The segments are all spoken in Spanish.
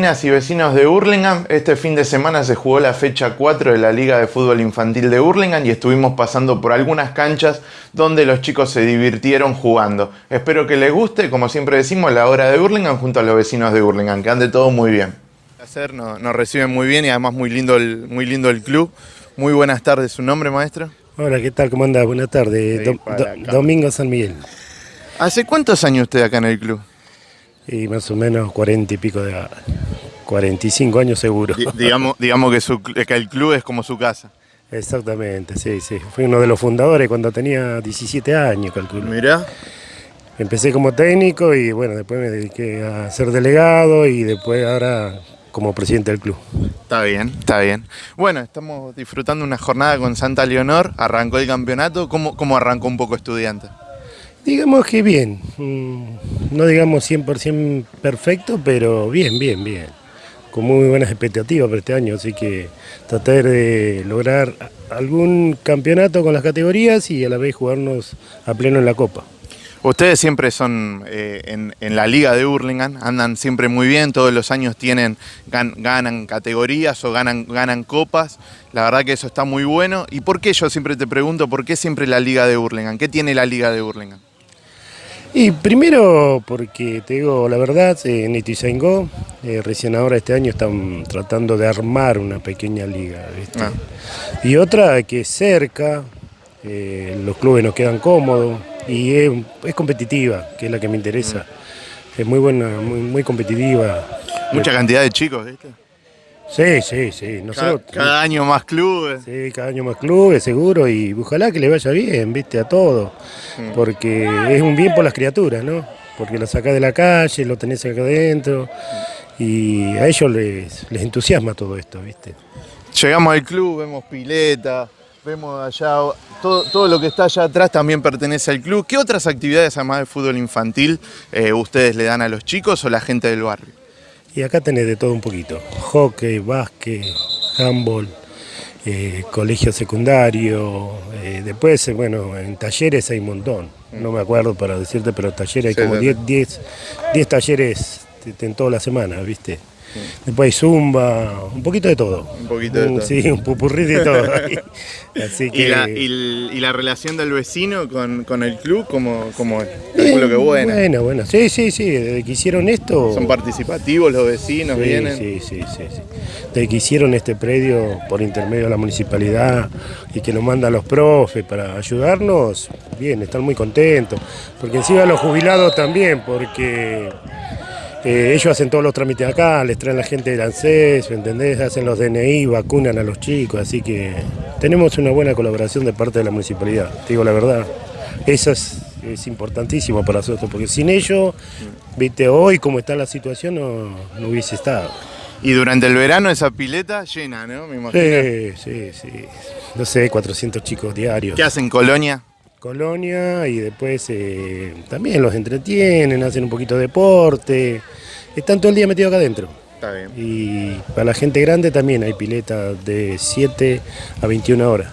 Vecinas y vecinos de Hurlingham, este fin de semana se jugó la fecha 4 de la Liga de Fútbol Infantil de Hurlingham y estuvimos pasando por algunas canchas donde los chicos se divirtieron jugando. Espero que les guste, como siempre decimos, la hora de Hurlingham junto a los vecinos de Hurlingham, que ande todo muy bien. Placer, nos, nos reciben muy bien y además muy lindo, el, muy lindo el club. Muy buenas tardes, ¿su nombre maestro? Hola, ¿qué tal? ¿Cómo andás? Buenas tardes. Do-. Domingo San Miguel. ¿Hace cuántos años usted acá en el club? Y más o menos cuarenta y pico de edad. 45 años seguro. Di- digamos digamos que, su- que el club es como su casa. Exactamente, sí, sí. Fui uno de los fundadores cuando tenía 17 años, calculo. Mirá. Empecé como técnico y bueno, después me dediqué a ser delegado y después ahora como presidente del club. Está bien, está bien. Bueno, estamos disfrutando una jornada con Santa Leonor. Arrancó el campeonato. ¿Cómo, cómo arrancó un poco estudiante? Digamos que bien, mm, no digamos 100% perfecto, pero bien, bien, bien. Con muy buenas expectativas para este año, así que tratar de lograr algún campeonato con las categorías y a la vez jugarnos a pleno en la Copa. Ustedes siempre son eh, en, la liga de Hurlingham, andan siempre muy bien, todos los años tienen, gan- ganan categorías o ganan, ganan copas. La verdad que eso está muy bueno. ¿Y por qué yo siempre te pregunto, por qué siempre la liga de Hurlingham? ¿Qué tiene la liga de Hurlingham? Y primero porque te digo la verdad, eh, en Ituzaingó, eh, recién ahora este año están tratando de armar una pequeña liga, ¿viste? Ah. Y otra que es cerca, eh, los clubes nos quedan cómodos y es, es competitiva, que es la que me interesa. Es muy buena, muy, muy competitiva. Mucha cantidad de chicos, ¿viste? Sí, sí, sí. Cada, Nosotros, cada año más clubes. Sí, cada año más clubes, seguro, y ojalá que le vaya bien, viste, a todo, porque es un bien por las criaturas, ¿no? Porque lo sacás de la calle, lo tenés acá adentro, y a ellos les, les entusiasma todo esto, viste. Llegamos al club, vemos pileta, vemos allá, todo, todo lo que está allá atrás también pertenece al club. ¿Qué otras actividades además de fútbol infantil eh, ustedes le dan a los chicos o la gente del barrio? Y acá tenés de todo un poquito, hockey, básquet, handball, eh, colegio secundario, eh, después, eh, bueno, en talleres hay un montón, no me acuerdo para decirte, pero talleres hay como sí, sí. 10 10 10 talleres t- en toda la semana, ¿viste? Después hay zumba, un poquito de todo. Un poquito de Un- todo. Sí, un pupurrí de todo. Así que... ¿Y la, y l- y la relación del vecino con, con el club, ¿cómo, cómo es? Calculo que buena. Bueno, bueno, sí, sí, sí, desde que hicieron esto... Son participativos los vecinos, Sí, vienen. Sí, sí, sí, sí. Desde que hicieron este predio por intermedio de la municipalidad y que nos mandan los profes para ayudarnos, bien, están muy contentos. Porque encima los jubilados también, porque eh, ellos hacen todos los trámites acá, les traen la gente del ANSES, ¿me ¿entendés? Hacen los DNI, vacunan a los chicos, así que tenemos una buena colaboración de parte de la municipalidad, te digo la verdad. Eso es, es importantísimo para nosotros, porque sin ellos, viste, hoy como está la situación no, no hubiese estado. Y durante el verano esa pileta llena, ¿no? Me imagino. Sí, sí, sí. No sé, 400 chicos diarios. ¿Qué hacen Colonia? Colonia y después eh, también los entretienen, hacen un poquito de deporte. Están todo el día metidos acá adentro. Está bien. Y para la gente grande también hay piletas de 7 a 21 horas.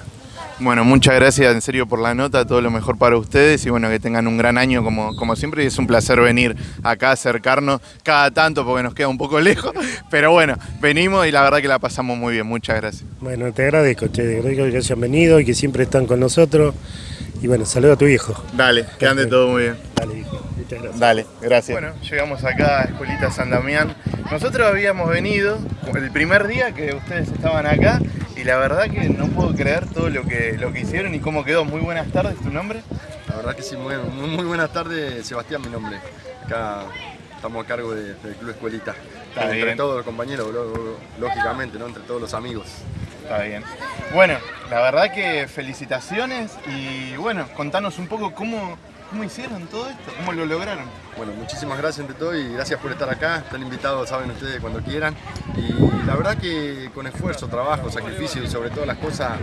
Bueno, muchas gracias en serio por la nota, todo lo mejor para ustedes y bueno, que tengan un gran año como, como siempre y es un placer venir acá, acercarnos cada tanto porque nos queda un poco lejos, pero bueno, venimos y la verdad que la pasamos muy bien, muchas gracias. Bueno, te agradezco, te agradezco que hayan venido y que siempre están con nosotros. Y bueno, saludo a tu hijo. Dale, que ande todo muy bien. Dale, hijo. Muchas gracias. Dale, gracias. Bueno, llegamos acá a Escuelita San Damián. Nosotros habíamos venido el primer día que ustedes estaban acá y la verdad que no puedo creer todo lo que, lo que hicieron y cómo quedó. Muy buenas tardes, ¿tu nombre? La verdad que sí, muy, muy, muy buenas tardes, Sebastián, mi nombre. Acá estamos a cargo de- del Club Escuelita. Está entre bien. todos los compañeros, lógicamente, ¿no? entre todos los amigos. Está bien. Bueno, la verdad que felicitaciones y bueno, contanos un poco cómo, cómo hicieron todo esto, cómo lo lograron. Bueno, muchísimas gracias ante todo y gracias por estar acá. Están invitados, saben ustedes, cuando quieran. Y la verdad que con esfuerzo, trabajo, sacrificio y sobre todas las cosas,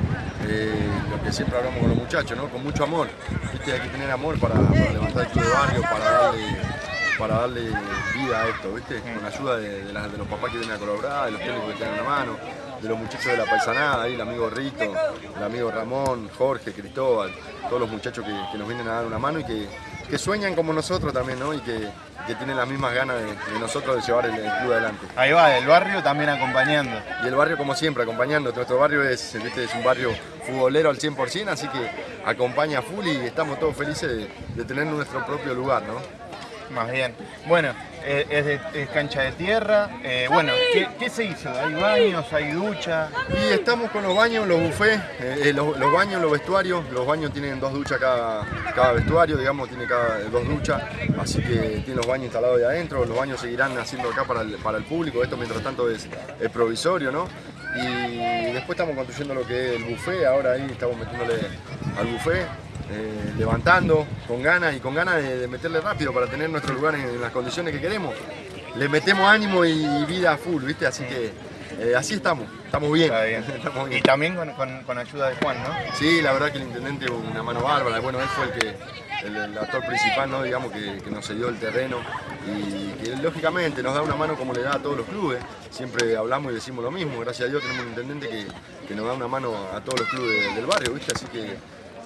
eh, lo que siempre hablamos con los muchachos, ¿no? Con mucho amor. ¿Viste? Hay que tener amor para, para levantar de barrio, para darle, para darle vida a esto, ¿viste? Con la ayuda de, los papás que vienen a colaborar, de los técnicos que tienen una mano, de los muchachos de la paisanada, ahí el amigo Rito, el amigo Ramón, Jorge, Cristóbal, todos los muchachos que, que nos vienen a dar una mano y que que sueñan como nosotros también, ¿no? Y que, que tienen las mismas ganas de, de nosotros de llevar el, el club adelante. Ahí va, el barrio también acompañando. Y el barrio como siempre, acompañando. Nuestro barrio es, ¿viste? es un barrio futbolero al 100%, así que acompaña a full y estamos todos felices de, de tener nuestro propio lugar, ¿no? Más bien. Bueno, eh, es, de- es cancha de tierra. Eh, bueno, ¿qué, qué se hizo? ¿Hay baños? ¿Hay ducha? Y estamos con los baños, los buffets, eh, eh, los, los baños, los vestuarios. Los baños tienen dos duchas cada, cada vestuario, digamos, tiene cada dos duchas. Así que tiene los baños instalados ahí adentro. Los baños seguirán haciendo acá para el, para el público. Esto mientras tanto es, es provisorio, ¿no? Y después estamos construyendo lo que es el buffet. Ahora ahí estamos metiéndole al buffet. Eh, levantando con ganas y con ganas de, de meterle rápido para tener nuestro lugar en, en las condiciones que queremos. Le metemos ánimo y vida a full, ¿viste? Así que eh, así estamos, estamos bien. Está bien. Estamos Y también con, con- con ayuda de Juan, ¿no? Sí, la verdad que el intendente una mano bárbara. Bueno, él fue el que el, el actor principal, ¿no? digamos, que, que nos cedió el terreno y que lógicamente nos da una mano como le da a todos los clubes. Siempre hablamos y decimos lo mismo. Gracias a Dios tenemos un intendente que, que nos da una mano a todos los clubes del barrio, ¿viste? Así que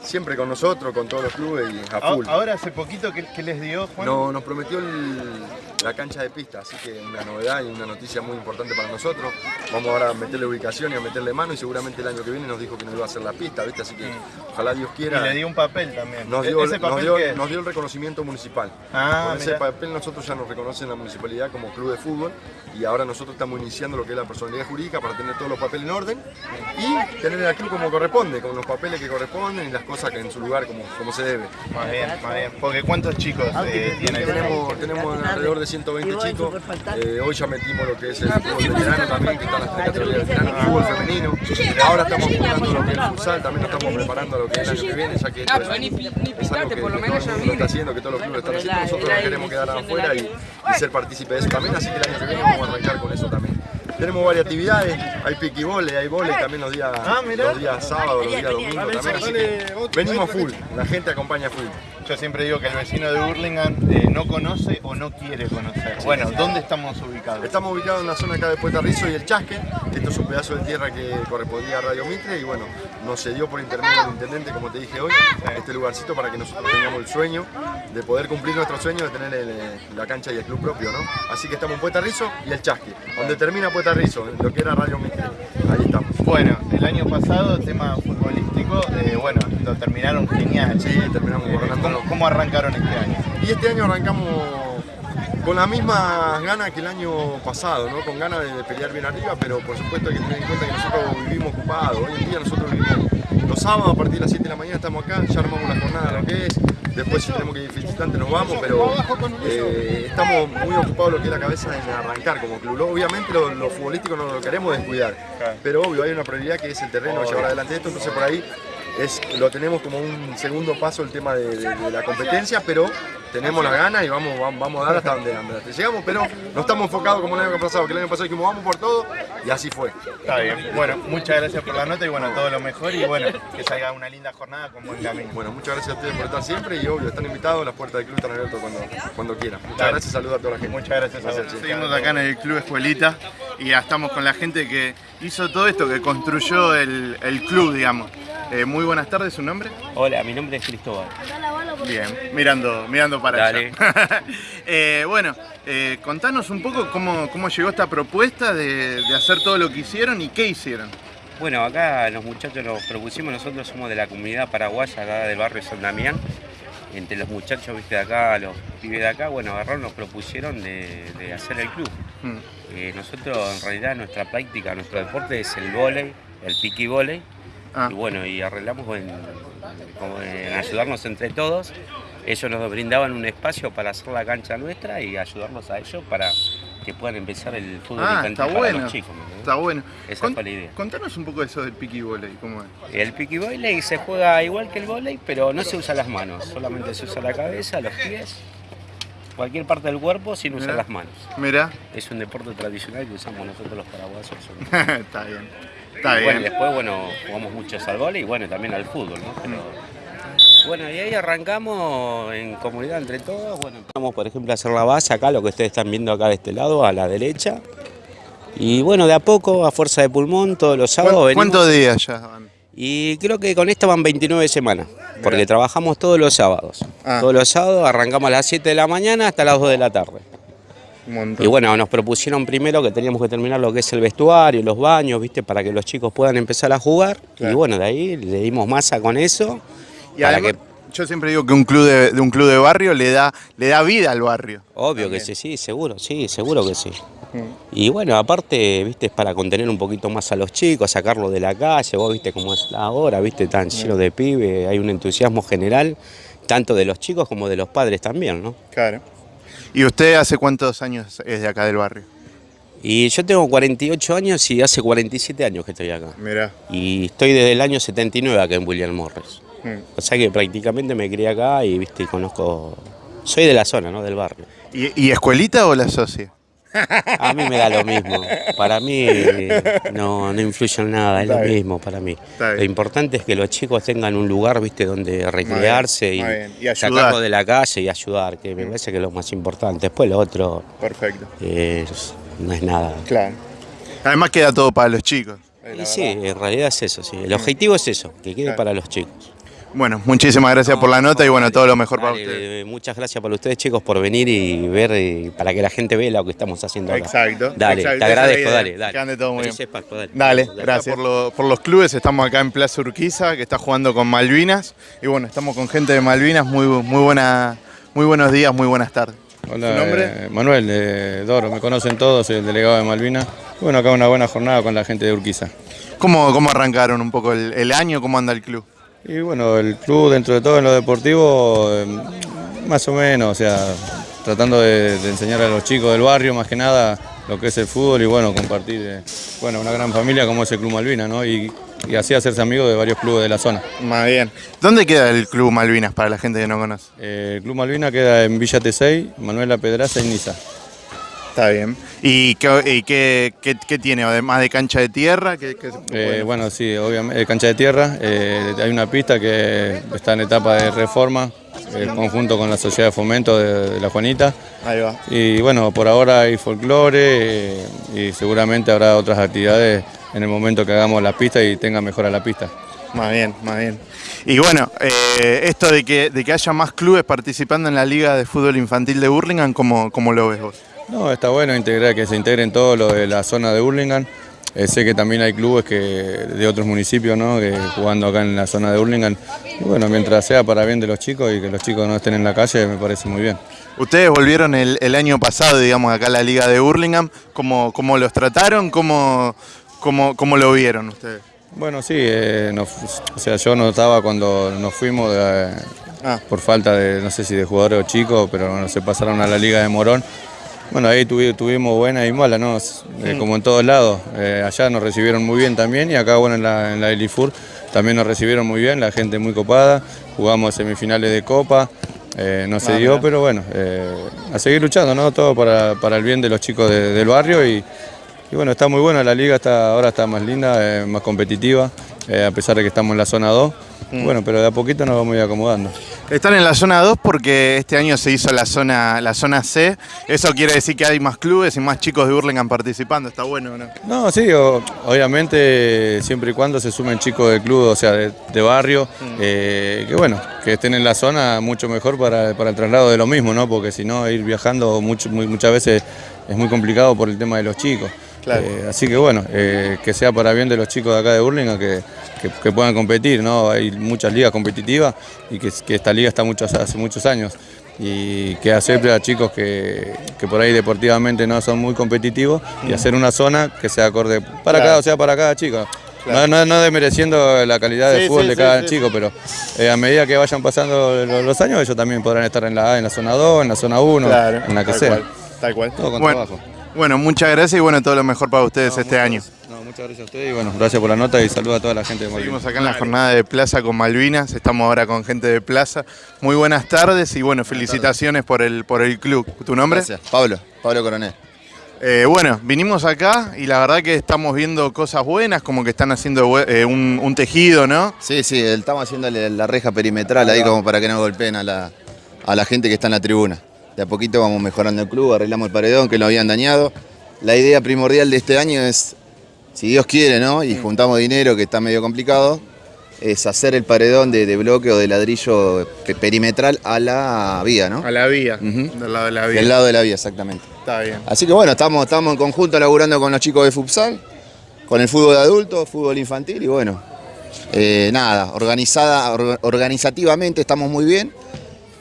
siempre con nosotros, con todos los clubes y a full. Ahora hace poquito, ¿qué, qué les dio Juan? No, nos prometió el- la cancha de pista, así que una novedad y una noticia muy importante para nosotros. Vamos ahora a meterle ubicación y a meterle mano y seguramente el año que viene nos dijo que nos iba a hacer la pista, ¿viste? Así que ojalá Dios Y quiera. le dio un papel también. Nos ¿E- dio, ¿Ese nos papel dio- qué es? nos dio el reconocimiento municipal. Ah, Con ese mirá. papel nosotros ya nos reconocen en la municipalidad como club de fútbol y ahora nosotros estamos iniciando lo que es la personalidad jurídica para tener todos los papeles en orden y tener el club como corresponde, con los papeles que corresponden y las cosas que en su lugar como, como se debe. Más bien, más bien. Porque ¿cuántos chicos eh, tiene el Tenemos, tenemos alrededor de 120 chicos. Eh, hoy ya metimos lo que es el fútbol veterano también, que están las tres categorías de veterano, el fútbol femenino. Ahora estamos apuntando lo que es el futsal, también nos estamos preparando lo que es el año que viene, ya que esto es, es algo que, todo el mundo está haciendo, que todos los clubes están haciendo. Nosotros no queremos quedar afuera y, y ser partícipe de eso también, así que el año que viene vamos a arrancar con eso también. Tenemos varias actividades, hay piqui volei, hay volei también los días, Ah, los días sábados, los días domingos también, así que venimos full, la gente acompaña full. Yo siempre digo que el vecino de Burlingame eh, no conoce o no quiere conocer. Bueno, ¿dónde estamos ubicados? Estamos ubicados en la zona acá de Puerta Rizo y el Chasque. Esto es un pedazo de tierra que correspondía a Radio Mitre y bueno, nos cedió por intermedio del intendente, como te dije hoy, este lugarcito para que nosotros tengamos el sueño de poder cumplir nuestro sueño de tener el, eh, la cancha y el club propio, ¿no? Así que estamos en Puerta Rizo y el Chasque, donde termina Puerta Rizo, lo que era Radio Mitre. Ahí estamos. Bueno, el año pasado, tema futbolístico, eh, bueno, lo terminaron genial. Sí, terminamos Eh. ¿cómo, cómo arrancaron este año? Y este año arrancamos con las mismas ganas que el año pasado, ¿no? Con ganas de, de pelear bien arriba, pero por supuesto hay que tener en cuenta que nosotros vivimos ocupados. Hoy en día nosotros vivimos los sábados a partir de las 7 de la mañana estamos acá, ya armamos la jornada lo que es. Después si tenemos que ir visitante nos vamos, pero eh, estamos muy ocupados lo que es la cabeza en arrancar como club. Obviamente lo, lo futbolístico no lo queremos descuidar, pero obvio hay una prioridad que es el terreno, llevar adelante esto, entonces por ahí es, lo tenemos como un segundo paso el tema de, de- de la competencia, pero tenemos la gana y vamos, vamos, vamos a dar hasta donde, donde llegamos, pero no estamos enfocados como el año pasado, que el año pasado dijimos vamos por todo y así fue. Está bien. Bueno, muchas gracias por la nota y bueno, todo lo mejor y bueno, que salga una linda jornada con buen camino. Bueno, muchas gracias a ustedes por estar siempre y obvio, están invitados, las puertas del club están abiertas cuando, cuando quieran. Muchas Dale. gracias, saludos a toda la gente. Muchas gracias a Gracias, vos. chicos. Seguimos acá en el Club Escuelita y ya estamos con la gente que hizo todo esto, que construyó el, el club, digamos. Eh, muy buenas tardes, ¿su nombre? Hola, mi nombre es Cristóbal. Bien, mirando, mirando para Dale. allá. Eh, bueno, eh, contanos un poco cómo, cómo llegó esta propuesta de, de hacer todo lo que hicieron y qué hicieron. Bueno, acá los muchachos nos propusimos, nosotros somos de la comunidad paraguaya acá del barrio San Damián. Entre los muchachos, viste, de acá, los pibes de acá, bueno, agarraron, nos propusieron de, de hacer el club. Mm, Eh, nosotros, en realidad, nuestra práctica, nuestro deporte es el vóley, el piqui vóley. Ah, Y bueno, y arreglamos en, como en ayudarnos entre todos. Ellos nos brindaban un espacio para hacer la cancha nuestra y ayudarnos a ellos para que puedan empezar el fútbol Ah, infantil está para bueno. los chicos. está bueno. Esa Con- fue la idea. Contanos un poco eso del piqui volley, ¿cómo es? El piqui volley se juega igual que el volley, pero no se usa las manos, solamente se usa la cabeza, los pies, cualquier parte del cuerpo sin usar Mirá. las manos. Mirá, Es un deporte tradicional que usamos nosotros los paraguayos. está bien. Está Y bueno, bien. después, bueno, jugamos muchos al vóley y bueno, también al fútbol, ¿no? Pero, bueno, y ahí arrancamos en comunidad entre todos. Bueno, empezamos, por ejemplo, a hacer la base acá, lo que ustedes están viendo acá de este lado, a la derecha. Y bueno, de a poco, a fuerza de pulmón, todos los sábados ¿Cuán- venimos. ¿Cuántos días ya van? Y creo que con esta van 29 semanas, porque trabajamos todos los sábados. Ah. Todos los sábados arrancamos a las 7 de la mañana hasta las 2 de la tarde. Y bueno, nos propusieron primero que teníamos que terminar lo que es el vestuario, los baños, ¿viste? Para que los chicos puedan empezar a jugar. Claro. Y bueno, de ahí le dimos masa con eso. Y para además, que yo siempre digo que un club de, de un club de barrio le da, le da vida al barrio. Obvio que sí, sí, seguro, sí, seguro que sí. Y bueno, aparte, viste, es para contener un poquito más a los chicos, sacarlos de la calle, vos viste cómo es ahora, viste, tan lleno de pibe, hay un entusiasmo general, tanto de los chicos como de los padres también, ¿no? Claro. ¿Y usted hace cuántos años es de acá del barrio? Y yo tengo 48 años y hace 47 años que estoy acá. Mirá. Y estoy desde el año 79 acá en William Morris. O sea que prácticamente me crié acá y, viste, y conozco... Soy de la zona, ¿no? Del barrio. ¿Y, y escuelita o la socia? A mí me da lo mismo. Para mí no, no influye en nada, es Está lo bien. mismo para mí. Está bien. Lo importante es que los chicos tengan un lugar, viste, donde recrearse y, bien. Y ayudar. sacarlo de la calle y ayudar, que me parece que es lo más importante. Después lo otro Perfecto. es- no es nada. Claro. Además queda todo para los chicos. Y sí, en realidad es eso, sí. El objetivo es eso, que quede Claro. para los chicos. Bueno, muchísimas gracias por la nota y bueno, todo lo mejor para ustedes. eh, Muchas gracias para ustedes, chicos, por venir y ver, y para que la gente vea lo que estamos haciendo acá. Exacto. Dale, exacto, te agradezco, dale, dale. que ande todo muy bien. Pascua, dale. Dale, gracias. Por, lo- por los clubes, estamos acá en Plaza Urquiza, que está jugando con Malvinas. Y bueno, estamos con gente de Malvinas. Muy, muy, buena, muy buenos días, muy buenas tardes. Hola, ¿Su nombre? eh, Manuel de Doro, me conocen todos, soy el delegado de Malvinas. Y Bueno, acá una buena jornada con la gente de Urquiza. ¿Cómo, cómo arrancaron un poco el, el año? ¿Cómo anda el club? Y bueno, el club dentro de todo en lo deportivo, eh, más o menos, o sea, tratando de, de enseñar a los chicos del barrio más que nada lo que es el fútbol y bueno, compartir eh, bueno, una gran familia como es el Club Malvinas, ¿no? Y, y así hacerse amigo de varios clubes de la zona. Más bien. ¿Dónde queda el club Malvinas para la gente que no conoce? Eh, el Club Malvinas queda en Villa Tesey, Manuela Pedraza y Niza. Está bien. ¿Y qué, y qué, qué- qué tiene? Además de cancha de tierra, ¿qué, qué- Eh, bueno, sí, obviamente, cancha de tierra. eh, hay una pista que está en etapa de reforma, en conjunto con la Sociedad de Fomento de, de La Juanita. Ahí va. Y bueno, por ahora hay folclore eh, y seguramente habrá otras actividades en el momento que hagamos la pista y tenga mejora la pista. Más bien, más bien. Y bueno, eh, esto de que, de que haya más clubes participando en la Liga de Fútbol Infantil de Burlingame, ¿cómo, cómo lo ves vos? No, está bueno integrar, que se integren todos los de la zona de Hurlingham. Eh, sé que también hay clubes que, de otros municipios ¿no? que jugando acá en la zona de Hurlingham. Bueno, mientras sea para bien de los chicos y que los chicos no estén en la calle, me parece muy bien. Ustedes volvieron el, el año pasado, digamos, acá a la Liga de Burlingame. ¿Cómo, cómo los trataron? ¿Cómo, cómo, cómo lo vieron ustedes? Bueno, sí, eh, nos- o sea, yo no estaba cuando nos fuimos eh, Ah. por falta de, no sé si de jugadores o chicos, pero bueno, se pasaron a la Liga de Morón. Bueno, ahí tuvi- tuvimos buena y mala, ¿no? Eh, como en todos lados. Eh, allá nos recibieron muy bien también y acá, bueno, en la, en la Elifur también nos recibieron muy bien, la gente muy copada. Jugamos semifinales de Copa, eh, no se dio, pero bueno, a seguir luchando, ¿no? Todo para, para el bien de los chicos de- del barrio y, y bueno, está muy buena, la liga está, ahora está más linda, más competitiva, a pesar de que estamos en la zona 2. Bueno, pero de a poquito nos vamos a ir acomodando. Están en la zona 2 porque este año se hizo la zona, la zona C. Eso quiere decir que hay más clubes y más chicos de Burlingame participando. Está bueno, ¿o ¿no? No, sí, o- obviamente siempre y cuando se sumen chicos del club, o sea, de, de barrio, eh, que bueno, que estén en la zona mucho mejor para, para el traslado de lo mismo, ¿no? Porque si no, ir viajando mucho- muy- muchas veces es muy complicado por el tema de los chicos. Claro. Eh, así que bueno, eh, que sea para bien de los chicos de acá de Burlingame, que, que- que puedan competir, ¿no? Hay muchas ligas competitivas y que, que esta liga está muchos, hace muchos años y que acepte a chicos que, que por ahí deportivamente no son muy competitivos y hacer una zona que sea acorde para Mm. Claro. cada, o sea, para cada chico. Claro. No, no, no desmereciendo la calidad de Sí, fútbol sí, de cada sí. chico, pero eh, a medida que vayan pasando lo- los años, ellos también podrán estar en la A, en la zona 2, en la zona 1, en la que tal sea. Cual, tal cual. Todo con bueno, trabajo. bueno, muchas gracias y bueno, todo lo mejor para ustedes No, este año. gracias. Muchas gracias a ustedes y bueno, gracias por la nota y saludos a toda la gente de Malvinas. Seguimos acá en la jornada de Plaza con Malvinas, estamos ahora con gente de Plaza. Muy buenas tardes y bueno, felicitaciones por el, por el club. ¿Tu nombre? Gracias. Pablo, Pablo Coronel. Eh, bueno, vinimos acá y la verdad que estamos viendo cosas buenas, como que están haciendo eh, un, un tejido, ¿no? Sí, sí, estamos haciéndole la reja perimetral ahí como para que no golpeen a la, a la gente que está en la tribuna. De a poquito vamos mejorando el club, arreglamos el paredón que lo habían dañado. La idea primordial de este año es, si Dios quiere, ¿no? Y juntamos dinero, que está medio complicado, es hacer el paredón de, de bloque o de ladrillo pe- perimetral a la vía, ¿no? A la vía. Del lado de la vía. Del lado de la vía, exactamente. Está bien. Así que bueno, estamos, estamos en conjunto laburando con los chicos de futsal, con el fútbol de adultos, fútbol infantil y bueno, eh, nada, organizada, or- organizativamente estamos muy bien.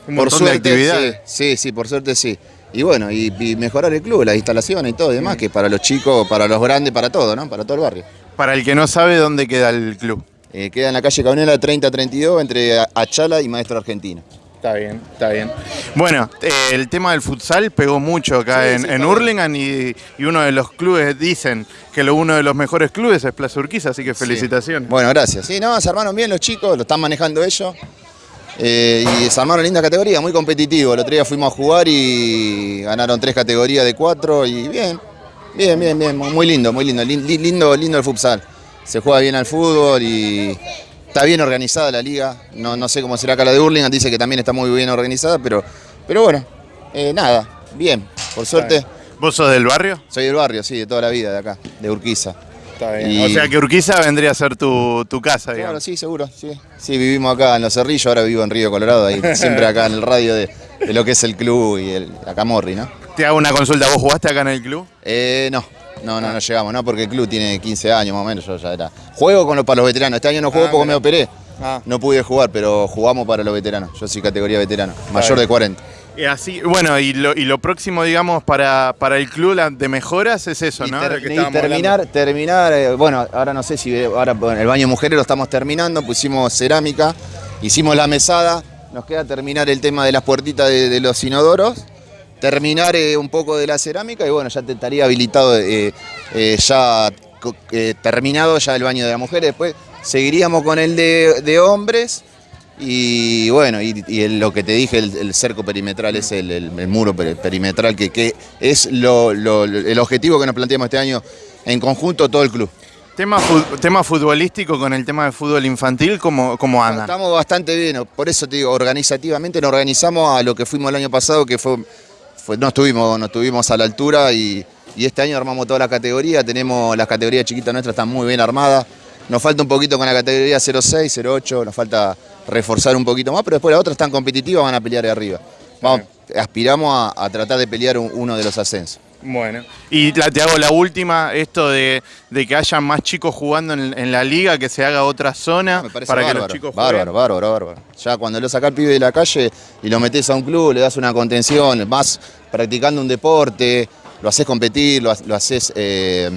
Un montón de actividades. Sí, sí, sí, por suerte sí. Y bueno, y, y mejorar el club, las instalaciones y todo y demás, que para los chicos, para los grandes, para todo, ¿no? Para todo el barrio. Para el que no sabe dónde queda el club. Eh, queda en la calle Cabrera 3032 entre Achala y Maestro Argentino. Está bien, está bien. Bueno, eh, el tema del futsal pegó mucho acá Sí, en, sí, en Hurlingham y, y uno de los clubes dicen que lo, uno de los mejores clubes es Plaza Urquiza, así que felicitaciones. Sí. Bueno, gracias. Sí, no, se armaron bien los chicos, lo están manejando ellos. Eh, y se armaron linda categoría, muy competitivo. El otro día fuimos a jugar y ganaron tres categorías de cuatro y bien, bien, bien, bien, muy lindo, muy lindo, lin- li- lindo, lindo el futsal. Se juega bien al fútbol y está bien organizada la liga. No, no sé cómo será acá la de Hurlingham, dice que también está muy bien organizada, pero, pero bueno, eh, nada, bien, por suerte. ¿Vos sos del barrio? Soy del barrio, sí, de toda la vida, de acá, de Urquiza. Está bien. Y- O sea que Urquiza vendría a ser tu, tu casa, Claro, digamos. sí, seguro, sí. Sí, vivimos acá en Los Cerrillos, ahora vivo en Río Colorado, ahí siempre acá en el radio de, de lo que es el club y el la Camorri, ¿no? Te hago una consulta, ¿vos jugaste acá en el club? Eh, no, no, no, no llegamos, ¿no? Porque el club tiene 15 años más o menos, yo ya era. Juego con los, para los veteranos, este año no juego Ah, porque me operé. Ah. No pude jugar, pero jugamos para los veteranos. Yo soy categoría veterano, mayor de 40. Y así, bueno, y lo, y lo próximo, digamos, para, para el club de mejoras es eso, Y, ¿no? ter- Lo que y estábamos terminar, hablando. terminar, eh, bueno, ahora no sé si ahora bueno, el baño mujeres lo estamos terminando, pusimos cerámica, hicimos la mesada, nos queda terminar el tema de las puertitas de, de los inodoros, terminar eh, un poco de la cerámica y bueno, ya te estaría habilitado eh, ya terminado ya el baño de las mujeres, después seguiríamos con el de, de hombres. Y bueno, y, lo que te dije, el, el cerco perimetral es el, el- el muro peri- perimetral, que, que es lo- lo- el objetivo que nos planteamos este año en conjunto todo el club. Tema, tema futbolístico con el tema de fútbol infantil, ¿cómo, cómo andan? Estamos bastante bien, por eso te digo, organizativamente nos organizamos a lo que fuimos el año pasado, que fue, fue- no, estuvimos, no estuvimos a la altura y, y este año armamos toda la categoría, tenemos las categorías chiquitas nuestras, están muy bien armadas, nos falta un poquito con la categoría 06, 08, nos falta reforzar un poquito más, pero después las otras están competitivas, van a pelear ahí arriba. Vamos, aspiramos a, a tratar de pelear un- uno de los ascensos. Bueno, y la- te hago la última, esto de, de que haya más chicos jugando en, en la liga, que se haga otra zona Me parece para que bárbaro, los chicos jueguen. bárbaro, bárbaro, bárbaro. Ya cuando lo sacás al pibe de la calle y lo metés a un club, le das una contención, vas practicando un deporte, lo haces competir, lo, ha- lo haces, eh,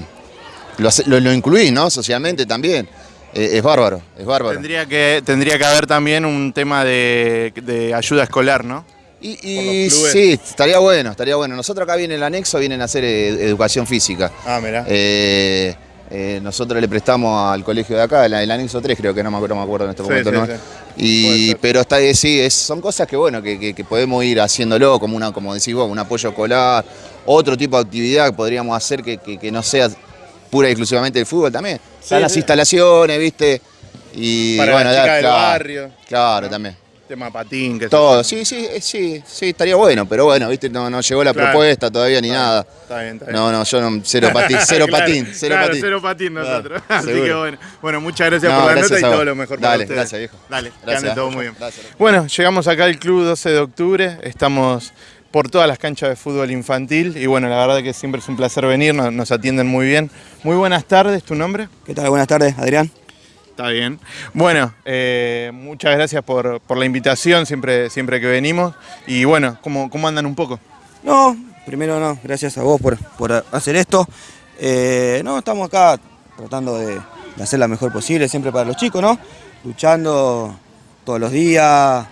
lo, lo- lo incluís, ¿no? Socialmente también. Eh, es bárbaro, es bárbaro. Tendría que, tendría que haber también un tema de, de ayuda escolar, ¿no? Y, sí, estaría bueno, estaría bueno. Nosotros acá viene el anexo, vienen a hacer eh, educación física. Ah, mirá. Eh, eh, nosotros le prestamos al colegio de acá, el, el anexo 3 creo que no me acuerdo, no me acuerdo en este Sí, momento. sí, ¿no? sí. Y, pero está, eh, sí, es- son cosas que bueno, que, que- que podemos ir haciéndolo, como una, como decís vos, un apoyo escolar, otro tipo de actividad que podríamos hacer que, que- que no sea pura y exclusivamente el fútbol también. Están las sí. instalaciones, viste. Y Para bueno, la del claro, barrio. Claro, también. Tema patín, que Todo, sí, sí, eh, sí, sí, estaría bueno, pero bueno, viste, no, no llegó la Claro. propuesta todavía ni nada. Está bien, está bien. No, no, yo no, cero patín, cero Claro, patín, cero patín. cero patín nosotros. Así que bueno. Bueno, muchas gracias No, por la gracias nota y todo lo mejor para Dale, ustedes. gracias, viejo. Dale, que Gracias. ande todo muy bien. Gracias. Bueno, llegamos acá al club 12 de octubre. Estamos por todas las canchas de fútbol infantil y bueno, la verdad que siempre es un placer venir, nos, nos atienden muy bien. Muy buenas tardes, ¿tu nombre? ¿Qué tal? Buenas tardes, Adrián. Está bien. Bueno, eh, muchas gracias por, por la invitación siempre, siempre que venimos. Y bueno, ¿cómo, cómo andan un poco? No, primero no, gracias a vos por, por hacer esto. Eh, no, estamos acá tratando de, de hacer la mejor posible, siempre para los chicos, ¿no? Luchando todos los días.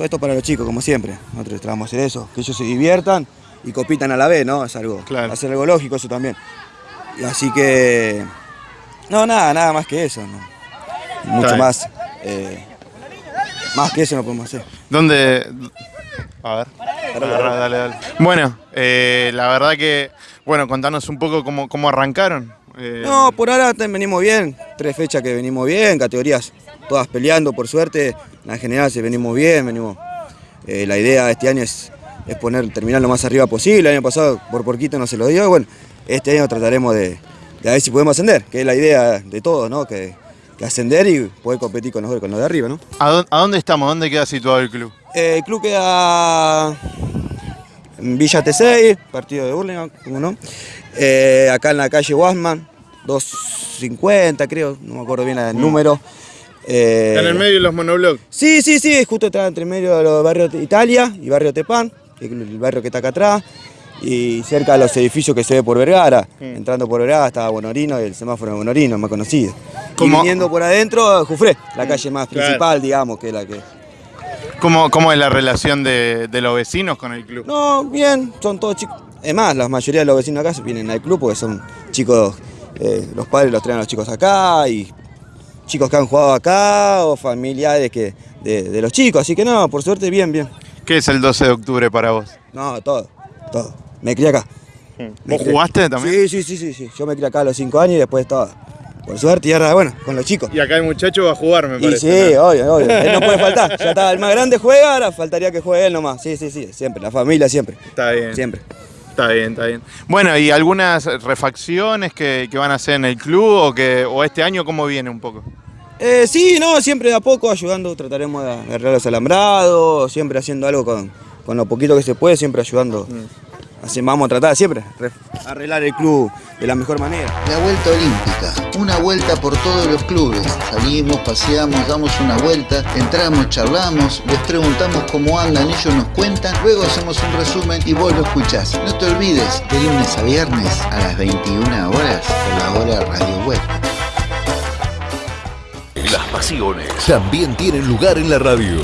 Todo esto para los chicos, como siempre. Nosotros tratamos de hacer eso, que ellos se diviertan y compitan a la vez, ¿no? Es algo, Claro. hacer algo lógico eso también. Así que, no, nada, nada más que eso, ¿no? Mucho más, eh, más que eso no podemos hacer. ¿Dónde? A ver. Dale, dale. Bueno, eh, la verdad que, bueno, contanos un poco cómo, cómo arrancaron. Eh, No, por ahora venimos bien, tres fechas que venimos bien, categorías todas peleando por suerte, en general se venimos bien, venimos. eh, la idea de este año es, es poner, terminar lo más arriba posible, el año pasado por poquito no se lo dio, y bueno, este año trataremos de, de a ver si podemos ascender, que es la idea de todos, ¿no? Que, que ascender y poder competir con los, con los de arriba, ¿no? ¿A dónde, a dónde estamos? ¿Dónde queda situado el club? Eh, el club queda en Villa T6, partido de Burlingame, ¿cómo no? Eh, acá en la calle Wasman, 250 creo, no me acuerdo bien el número. Eh, en el medio de los monoblocks. Sí, sí, sí, justo está entre medio de los barrios de Italia y barrio Tepán, el barrio que está acá atrás, y cerca de los edificios que se ve por Vergara. Entrando por Vergara estaba Bonorino y el semáforo de Bonorino, más conocido. Y viniendo por adentro, Jufré, la calle más Claro. principal, digamos, que es la que... ¿Cómo, cómo es la relación de, de los vecinos con el club? No, bien, son todos chicos. Es más, la mayoría de los vecinos acá vienen al club porque son chicos, eh, los padres los traen a los chicos acá y chicos que han jugado acá o familiares que, de, de los chicos, así que no, por suerte bien, bien. ¿Qué es el 12 de octubre para vos? No, todo, todo. Me crié acá. Me ¿Vos crié- jugaste también? Sí, sí, sí, sí, sí. Yo me crié acá a los 5 años y después todo. Por suerte y ahora, bueno, con los chicos. Y acá el muchacho va a jugar, me Y parece. sí, ¿no? obvio, obvio. Él no puede faltar. Ya está, el más grande juega, ahora faltaría que juegue él nomás. Sí, sí, sí, siempre. La familia siempre. Está bien. Siempre. Está bien, está bien. Bueno, ¿y algunas refacciones que, que van a hacer en el club o, que, o este año cómo viene un poco? Eh, sí, no, siempre de a poco ayudando, trataremos de arreglar los alambrados, siempre haciendo algo con, con lo poquito que se puede, siempre ayudando. Así vamos a tratar siempre, re- arreglar el club de la mejor manera. La vuelta olímpica, una vuelta por todos los clubes. Salimos, paseamos, damos una vuelta, entramos, charlamos, les preguntamos cómo andan, ellos nos cuentan, luego hacemos un resumen y vos lo escuchás. No te olvides, de lunes a viernes a las 21 horas por la hora Radio Web. Las pasiones también tienen lugar en la radio.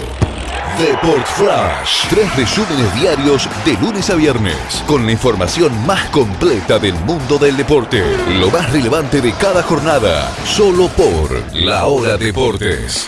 Deport Flash. Tres resúmenes diarios de lunes a viernes. Con la información más completa del mundo del deporte. Lo más relevante de cada jornada. Solo por La Hora Deportes.